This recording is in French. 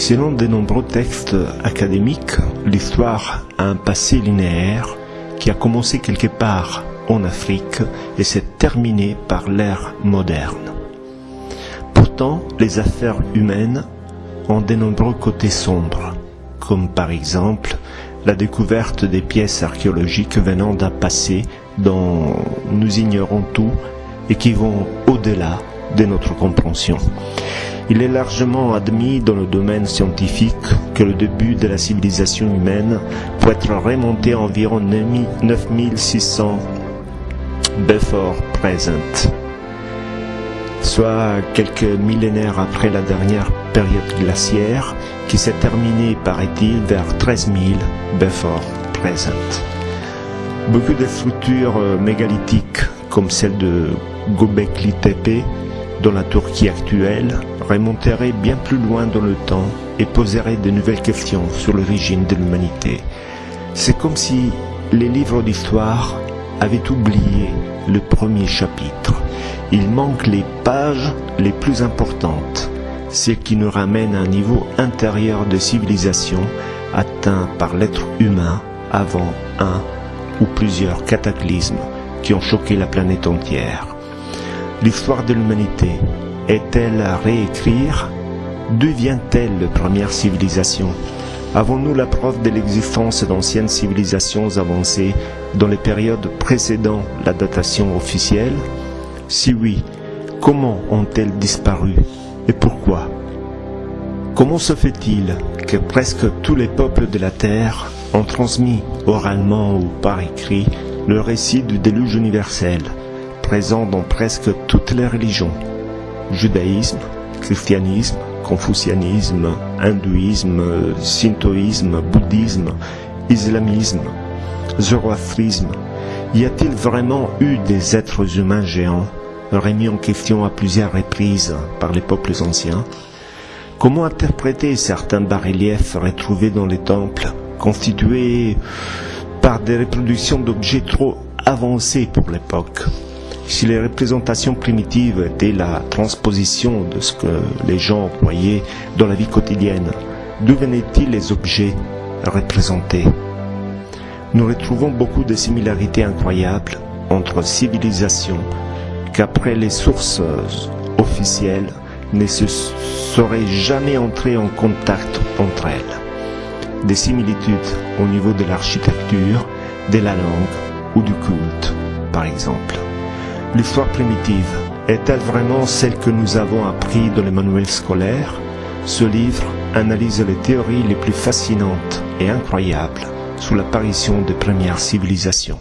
Selon de nombreux textes académiques, l'histoire a un passé linéaire qui a commencé quelque part en Afrique et s'est terminé par l'ère moderne. Pourtant, les affaires humaines ont de nombreux côtés sombres, comme par exemple la découverte des pièces archéologiques venant d'un passé dont nous ignorons tout et qui vont au-delà de notre compréhension. Il est largement admis dans le domaine scientifique que le début de la civilisation humaine peut être remonté à environ 9600 before present, soit quelques millénaires après la dernière période glaciaire qui s'est terminée, paraît-il, vers 13 000 before present. Beaucoup de structures mégalithiques comme celle de Göbekli Tepe dans la Turquie actuelle remonterait bien plus loin dans le temps et poserait de nouvelles questions sur l'origine de l'humanité. C'est comme si les livres d'histoire avaient oublié le premier chapitre. Il manque les pages les plus importantes, celles qui nous ramènent à un niveau intérieur de civilisation atteint par l'être humain avant un ou plusieurs cataclysmes qui ont choqué la planète entière. L'histoire de l'humanité est-elle à réécrire? D'où vient-elle la première civilisation Avons-nous la preuve de l'existence d'anciennes civilisations avancées dans les périodes précédant la datation officielle? Si oui, comment ont-elles disparu? Et pourquoi? Comment se fait-il que presque tous les peuples de la Terre ont transmis oralement ou par écrit le récit du déluge universel? Présent dans presque toutes les religions. Judaïsme, christianisme, confucianisme, hindouisme, shintoïsme, bouddhisme, islamisme, zoroastrisme. Y a-t-il vraiment eu des êtres humains géants, remis en question à plusieurs reprises par les peuples anciens? Comment interpréter certains bas-reliefs retrouvés dans les temples, constitués par des reproductions d'objets trop avancés pour l'époque? Si les représentations primitives étaient la transposition de ce que les gens voyaient dans la vie quotidienne, d'où venaient-ils les objets représentés? Nous retrouvons beaucoup de similarités incroyables entre civilisations qu'après les sources officielles ne se seraient jamais entrées en contact entre elles. Des similitudes au niveau de l'architecture, de la langue ou du culte, par exemple. L'histoire primitive est-elle vraiment celle que nous avons appris dans les manuels scolaires? Ce livre analyse les théories les plus fascinantes et incroyables sur l'apparition des premières civilisations.